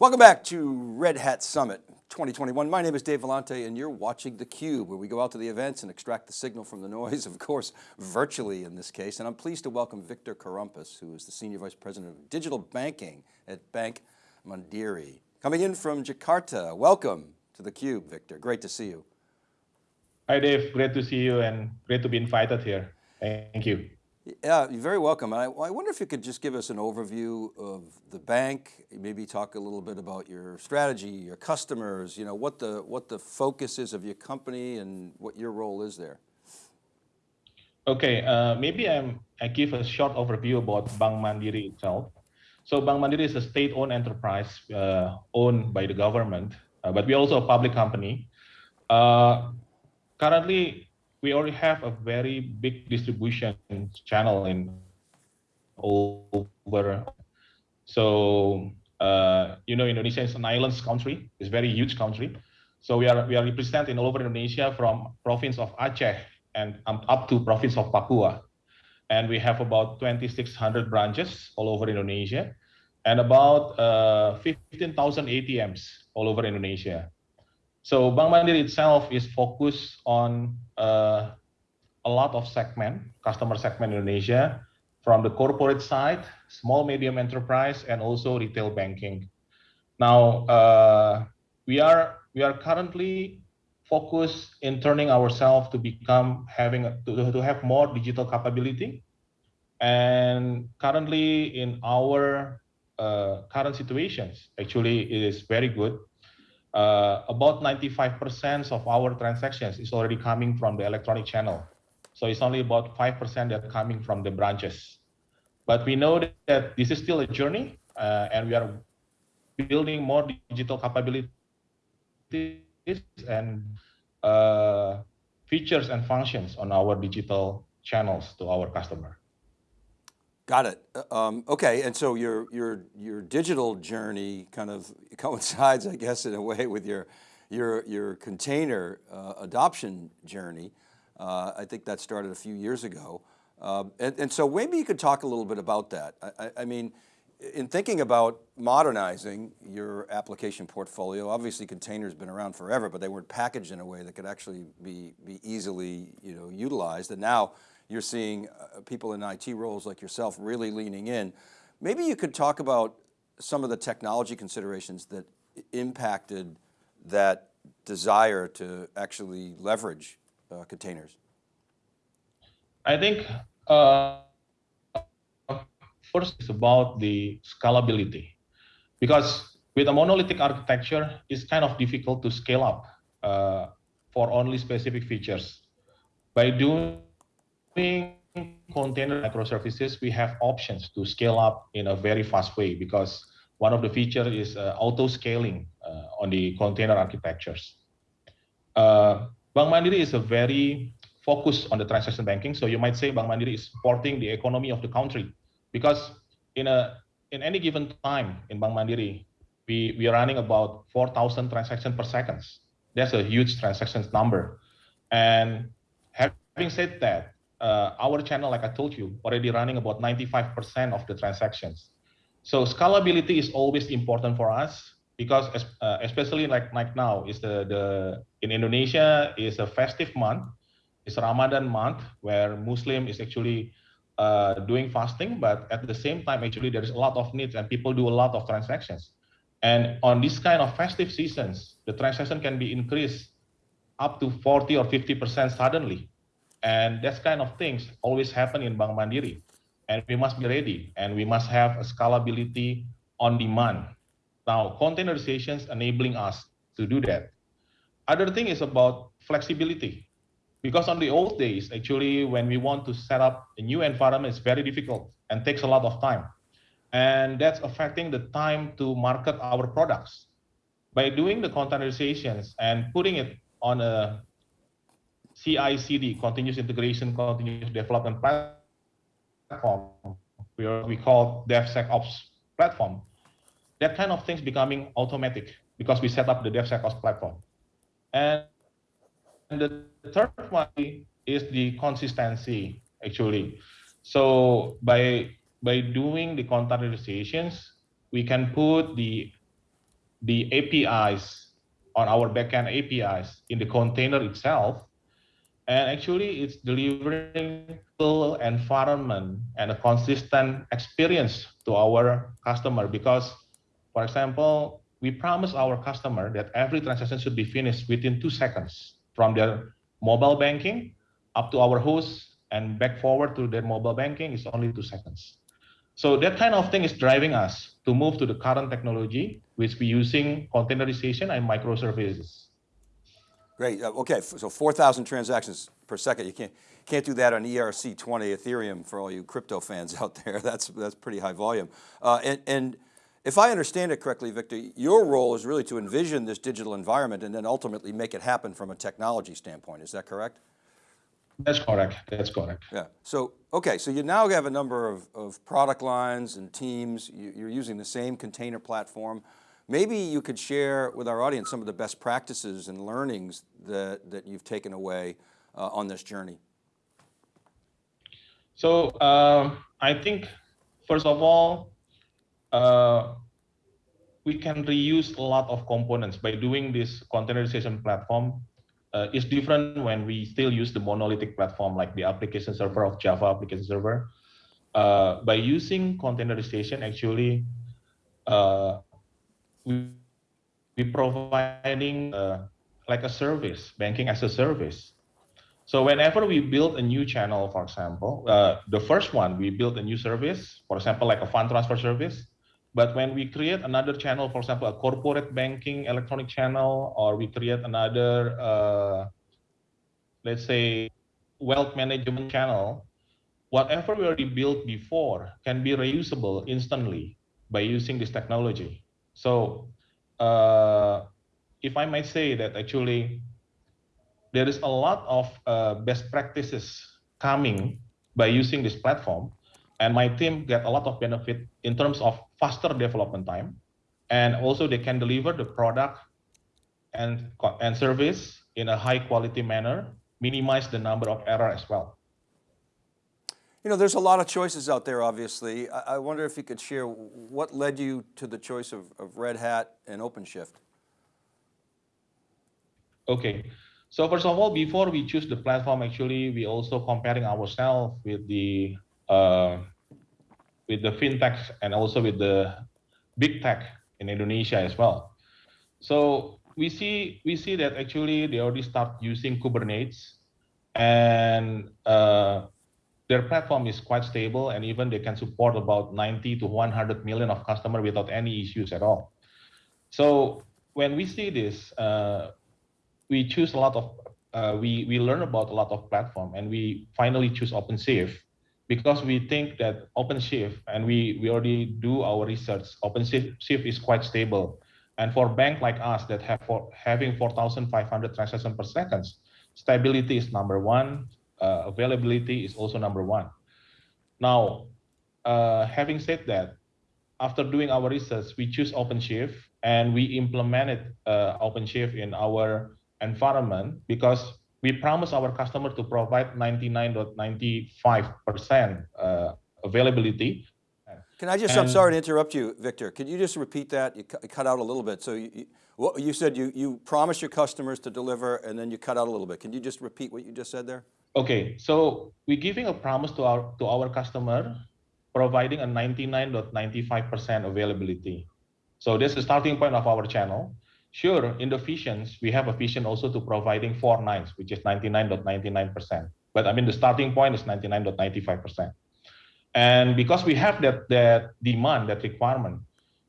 Welcome back to Red Hat Summit 2021. My name is Dave Vellante and you're watching theCUBE where we go out to the events and extract the signal from the noise, of course, virtually in this case. And I'm pleased to welcome Victor Korompis, who is the Senior Vice President of Digital Banking at Bank Mandiri. Coming in from Jakarta, welcome to theCUBE, Victor, great to see you. Hi Dave, great to see you and great to be invited here. Thank you. Yeah, you're very welcome. I, I wonder if you could just give us an overview of the bank, maybe talk a little bit about your strategy, your customers, you know, what the, what the focus is of your company and what your role is there. Okay, uh, maybe I'm, I give a short overview about Bank Mandiri itself. So Bank Mandiri is a state-owned enterprise uh, owned by the government, uh, but we're also a public company. Uh, currently, we already have a very big distribution channel in over. So uh, you know, Indonesia is an islands country. It's a very huge country. So we are we are represented all over Indonesia from province of Aceh and up to province of Papua. And we have about 2,600 branches all over Indonesia and about uh, 15,000 ATMs all over Indonesia. So Bank Mandiri itself is focused on uh, a lot of segment, customer segment in Indonesia, from the corporate side, small medium enterprise, and also retail banking. Now uh, we are we are currently focused in turning ourselves to become having to, to have more digital capability, and currently in our uh, current situations, actually it is very good uh, about 95% of our transactions is already coming from the electronic channel. So it's only about 5% that coming from the branches. But we know that this is still a journey uh, and we are building more digital capabilities and uh, features and functions on our digital channels to our customer. Got it. Uh, um, okay, and so your your your digital journey kind of coincides, I guess, in a way with your your your container uh, adoption journey. Uh, I think that started a few years ago, uh, and, and, so maybe you could talk a little bit about that. I, I, mean, in thinking about modernizing your application portfolio, obviously containers have been around forever, but they weren't packaged in a way that could actually be be easily you know utilized, and now you're seeing uh, people in IT roles like yourself really leaning in. Maybe you could talk about some of the technology considerations that impacted that desire to actually leverage uh, containers. I think uh, first it's about the scalability because with a monolithic architecture, it's kind of difficult to scale up uh, for only specific features. By doing container microservices, we have options to scale up in a very fast way because one of the features is uh, auto scaling uh, on the container architectures. Uh, Bank Mandiri is a very focused on the transaction banking. So you might say Bank Mandiri is supporting the economy of the country because in a in any given time in Bank Mandiri, we, we are running about 4,000 transactions per second. That's a huge transactions number. And having said that, uh, our channel, like I told you, already running about 95% of the transactions. So scalability is always important for us because uh, especially like like now is the the in Indonesia is a festive month, it's Ramadan month where Muslim is actually uh, doing fasting, but at the same time actually there is a lot of needs and people do a lot of transactions. And on this kind of festive seasons, the transaction can be increased up to 40 or 50% suddenly and that kind of things always happen in Bank Mandiri. And we must be ready and we must have a scalability on demand. Now, containerization enabling us to do that. Other thing is about flexibility. Because on the old days, actually, when we want to set up a new environment, it's very difficult and takes a lot of time. And that's affecting the time to market our products. By doing the containerizations and putting it on a CI/CD, continuous integration, continuous development platform, we, we call DevSecOps platform. That kind of things becoming automatic because we set up the DevSecOps platform. And, and the third one is the consistency, actually. So by by doing the containerizations, we can put the the APIs on our backend APIs in the container itself. And actually it's delivering full environment and a consistent experience to our customer because, for example, we promise our customer that every transaction should be finished within two seconds from their mobile banking up to our host and back forward to their mobile banking is only two seconds. So that kind of thing is driving us to move to the current technology, which we're using containerization and microservices. Great, uh, okay, so 4,000 transactions per second. You can't, can't do that on ERC20 Ethereum for all you crypto fans out there. That's, that's pretty high volume. Uh, and, and if I understand it correctly, Victor, your role is really to envision this digital environment and then ultimately make it happen from a technology standpoint. Is that correct? That's correct. That's correct. Yeah. So, okay. So you now have a number of, of product lines and teams. You, are using the same container platform. Maybe you could share with our audience some of the best practices and learnings that, that you've taken away uh, on this journey. So um, I think, first of all, uh, we can reuse a lot of components by doing this containerization platform uh, is different when we still use the monolithic platform like the application server of Java application server. Uh, by using containerization, actually, uh, we we providing uh, like a service, banking as a service. So whenever we build a new channel, for example, uh, the first one we build a new service, for example, like a fund transfer service. But when we create another channel, for example, a corporate banking electronic channel, or we create another, uh, let's say, wealth management channel, whatever we already built before can be reusable instantly by using this technology. So uh, if I might say that actually there is a lot of uh, best practices coming by using this platform and my team get a lot of benefit in terms of faster development time and also they can deliver the product and and service in a high quality manner minimize the number of error as well you know there's a lot of choices out there obviously. I, I wonder if you could share what led you to the choice of, of red hat and openshift? Okay. So first of all before we choose the platform actually we also comparing ourselves with the uh, with the fintechs and also with the big tech in Indonesia as well. So we see we see that actually they already start using Kubernetes, and uh, their platform is quite stable, and even they can support about 90 to 100 million of customer without any issues at all. So when we see this, uh, we choose a lot of uh, we we learn about a lot of platform, and we finally choose OpenShift because we think that OpenShift, and we, we already do our research, OpenShift is quite stable. And for bank like us that have for having 4,500 transactions per second, stability is number one, uh, availability is also number one. Now, uh, having said that, after doing our research, we choose OpenShift and we implemented uh, OpenShift in our environment because we promise our customer to provide 99.95% uh, availability. Can I just, and, I'm sorry to interrupt you, Victor. Could you just repeat that? You cut out a little bit. So you, you, you said you, you promise your customers to deliver and then you cut out a little bit. Can you just repeat what you just said there? Okay, so we're giving a promise to our, to our customer, providing a 99.95% availability. So this is the starting point of our channel. Sure, in the visions, we have a vision also to providing four nines, which is 99.99%. But I mean, the starting point is 99.95%. And because we have that, that demand, that requirement,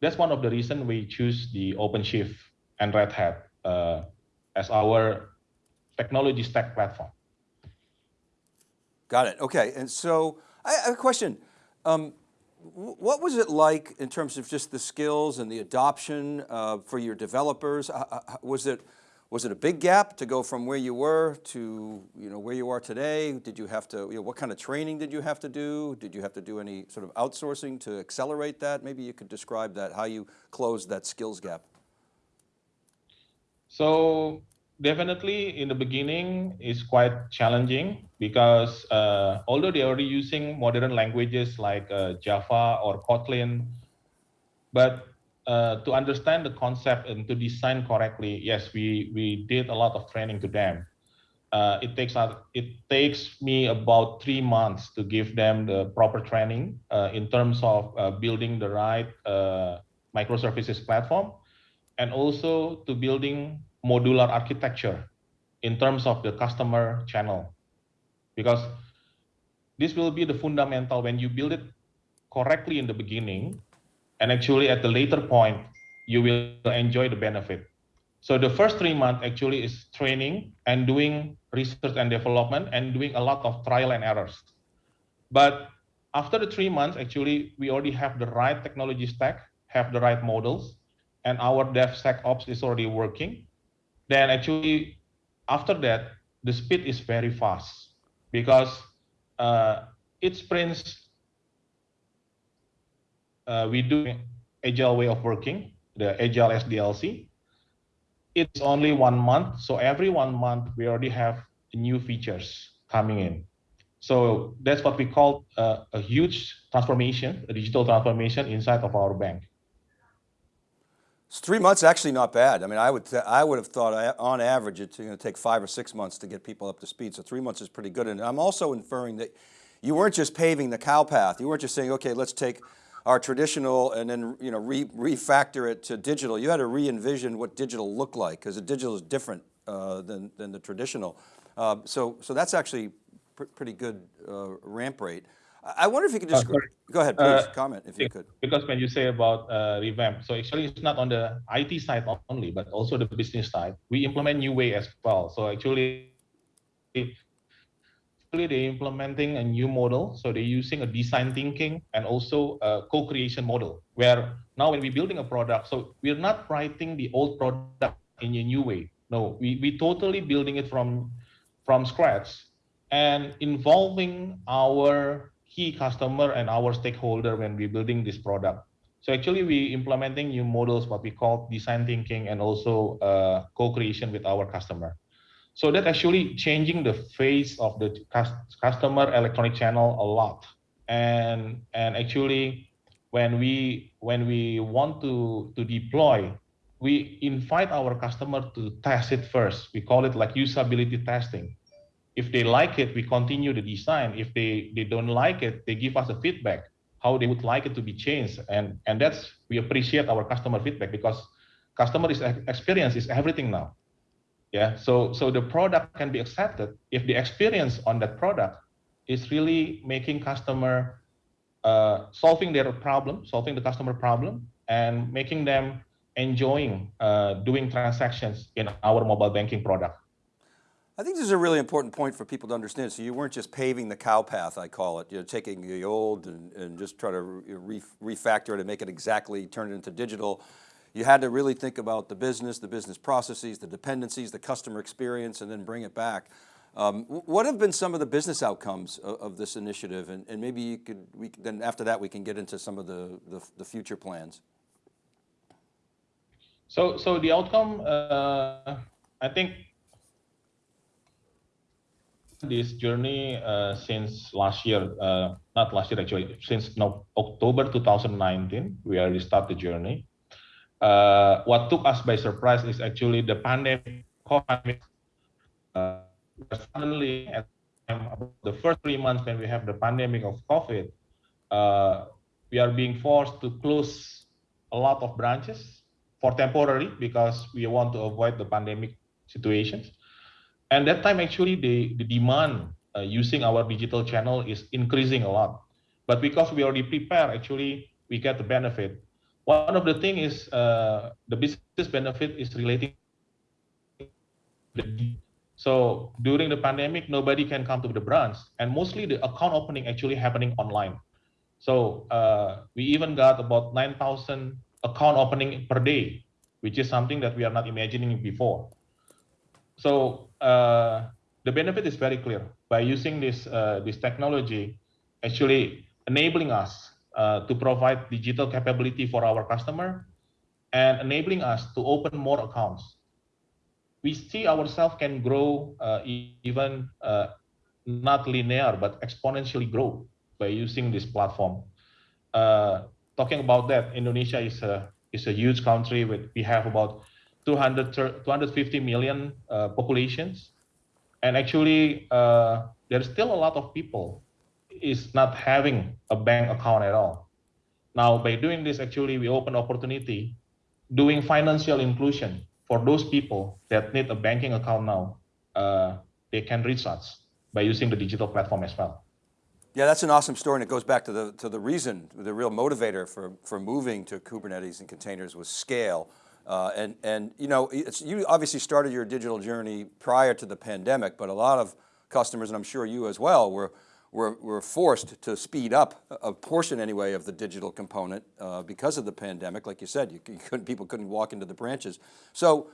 that's one of the reasons we choose the OpenShift and Red Hat uh, as our technology stack platform. Got it, okay. And so I have a question. Um, what was it like in terms of just the skills and the adoption uh, for your developers? was it was it a big gap to go from where you were to you know where you are today? Did you have to you know, what kind of training did you have to do? Did you have to do any sort of outsourcing to accelerate that? Maybe you could describe that how you closed that skills gap. So definitely in the beginning is quite challenging because uh, although they're already using modern languages like uh, Java or Kotlin, but uh, to understand the concept and to design correctly, yes, we we did a lot of training to them. Uh, it takes it takes me about three months to give them the proper training uh, in terms of uh, building the right microservices platform, and also to building modular architecture in terms of the customer channel, because this will be the fundamental when you build it correctly in the beginning and actually at the later point you will enjoy the benefit. So the first three months actually is training and doing research and development and doing a lot of trial and errors. But after the three months actually we already have the right technology stack have the right models and our DevSecOps is already working then actually after that the speed is very fast because uh, it sprints uh, we do agile way of working, the agile SDLC. It's only one month, so every one month we already have new features coming in. So that's what we call uh, a huge transformation, a digital transformation inside of our bank. Three months actually not bad. I mean, I would I would have thought uh, on average it's going to take five or six months to get people up to speed. So three months is pretty good. And I'm also inferring that you weren't just paving the cow path. You weren't just saying, okay, let's take our traditional and then you know re, refactor it to digital. You had to re-envision what digital looked like because the digital is different uh, than, than the traditional. Uh, so, so that's actually pr pretty good uh, ramp rate. I wonder if you could just, uh, go ahead, please comment if you could. Because when you say about uh, revamp, so actually it's not on the IT side only, but also the business side. We implement new way as well. So actually they're implementing a new model. So they're using a design thinking and also a co-creation model where now when we're building a product, so we're not writing the old product in a new way. No, we, we totally building it from, from scratch and involving our key customer and our stakeholder when we're building this product. So actually we implementing new models, what we call design thinking and also uh, co-creation with our customer. So that actually changing the face of the customer electronic channel a lot. And and actually when we when we want to to deploy, we invite our customer to test it first. We call it like usability testing. If they like it, we continue the design. If they, they don't like it, they give us a feedback, how they would like it to be changed. And, and that's, we appreciate our customer feedback because customer experience is everything now. Yeah, so so the product can be accepted if the experience on that product is really making customer uh, solving their problem, solving the customer problem, and making them enjoying uh, doing transactions in our mobile banking product. I think this is a really important point for people to understand. So you weren't just paving the cow path, I call it, you know, taking the old and, and just try to re refactor it and make it exactly, turn it into digital you had to really think about the business, the business processes, the dependencies, the customer experience, and then bring it back. Um, what have been some of the business outcomes of, of this initiative? And, and, maybe you could, we, then after that, we can get into some of the, the, the future plans. So, so the outcome, uh, I think this journey uh, since last year, uh, not last year actually, since no, October 2019, we already started the journey uh, what took us by surprise is actually the pandemic. Uh, suddenly, at the first three months when we have the pandemic of COVID, uh, we are being forced to close a lot of branches for temporary because we want to avoid the pandemic situations. And that time, actually, the, the demand uh, using our digital channel is increasing a lot. But because we already prepared, actually, we get the benefit one of the thing is uh, the business benefit is relating. So during the pandemic, nobody can come to the branch, and mostly the account opening actually happening online. So uh, we even got about 9,000 account opening per day, which is something that we are not imagining before. So uh, the benefit is very clear by using this uh, this technology, actually enabling us uh, to provide digital capability for our customer and enabling us to open more accounts. We see ourselves can grow uh, even uh, not linear, but exponentially grow by using this platform. Uh, talking about that, Indonesia is a is a huge country with we have about 200 250 million uh, populations, and actually uh, there's still a lot of people is not having a bank account at all. Now by doing this, actually we open opportunity doing financial inclusion for those people that need a banking account now. Uh, they can reach us by using the digital platform as well. Yeah, that's an awesome story and it goes back to the, to the reason, the real motivator for, for moving to Kubernetes and containers was scale. Uh, and, and you know, you obviously started your digital journey prior to the pandemic, but a lot of customers, and I'm sure you as well, were, were, were forced to speed up a portion anyway of the digital component uh, because of the pandemic. Like you said, you, you couldn't, people couldn't walk into the branches. So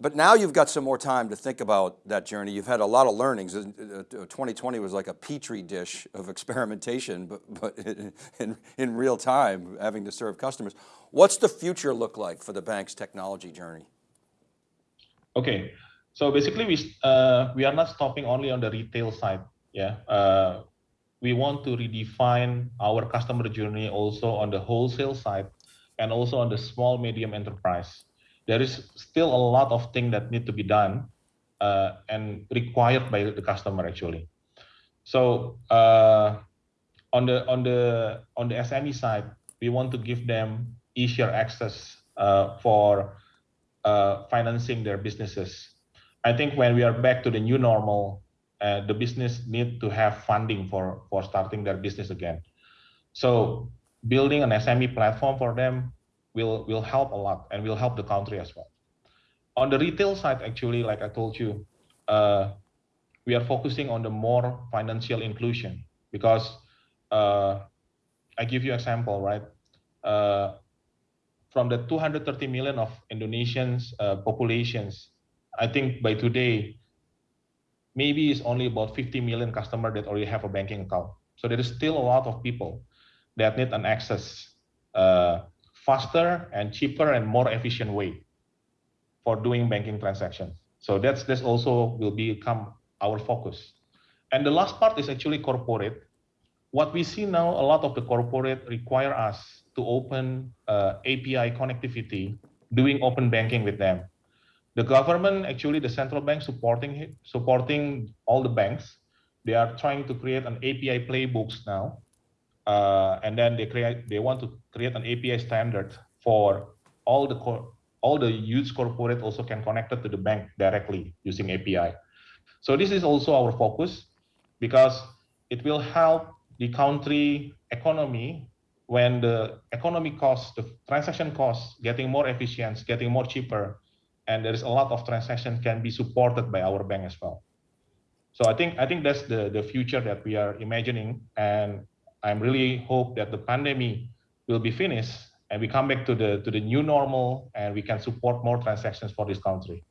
but now you've got some more time to think about that journey. You've had a lot of learnings. 2020 uh, was like a petri dish of experimentation, but, but in, in real time, having to serve customers. What's the future look like for the bank's technology journey? Okay, so basically we, uh, we are not stopping only on the retail side. Yeah, uh, we want to redefine our customer journey also on the wholesale side and also on the small medium enterprise there is still a lot of things that need to be done uh, and required by the customer actually. So uh, on the on the on the SME side, we want to give them easier access uh, for uh, financing their businesses. I think when we are back to the new normal, uh, the business need to have funding for for starting their business again. So building an SME platform for them will will help a lot and will help the country as well. On the retail side, actually, like I told you, uh, we are focusing on the more financial inclusion because uh, I give you example, right? Uh, from the 230 million of Indonesians uh, populations, I think by today, maybe it's only about 50 million customer that already have a banking account. So there is still a lot of people that need an access uh, faster and cheaper and more efficient way for doing banking transactions. So that's this also will become our focus. And the last part is actually corporate. What we see now, a lot of the corporate require us to open uh, API connectivity, doing open banking with them. The government, actually the central bank supporting supporting all the banks. They are trying to create an API playbooks now uh, and then they create they want to create an API standard for all the all the huge corporate also can connect it to the bank directly using API. So this is also our focus because it will help the country economy when the economy costs, the transaction costs getting more efficient, getting more cheaper, and there is a lot of transaction can be supported by our bank as well. So I think I think that's the the future that we are imagining, and I'm really hope that the pandemic will be finished and we come back to the to the new normal and we can support more transactions for this country.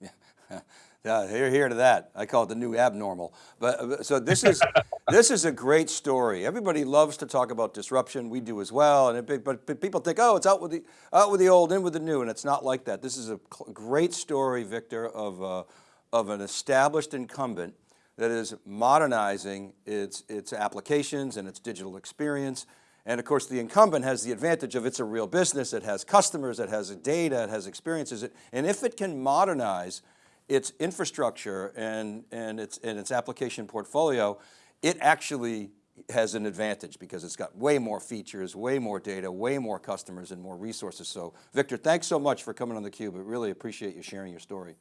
Yeah, yeah here, here to that. I call it the new abnormal. But so this is this is a great story. Everybody loves to talk about disruption. We do as well. And it, but, but people think, oh, it's out with the out with the old, in with the new, and it's not like that. This is a great story, Victor, of uh, of an established incumbent that is modernizing its, its applications and its digital experience. And of course, the incumbent has the advantage of it's a real business, it has customers, it has data, it has experiences. And if it can modernize its infrastructure and, and, its, and its application portfolio, it actually has an advantage because it's got way more features, way more data, way more customers and more resources. So Victor, thanks so much for coming on theCUBE. I really appreciate you sharing your story.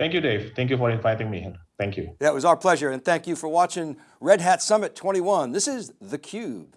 Thank you, Dave. Thank you for inviting me. Thank you. That was our pleasure. And thank you for watching Red Hat Summit 21. This is theCUBE.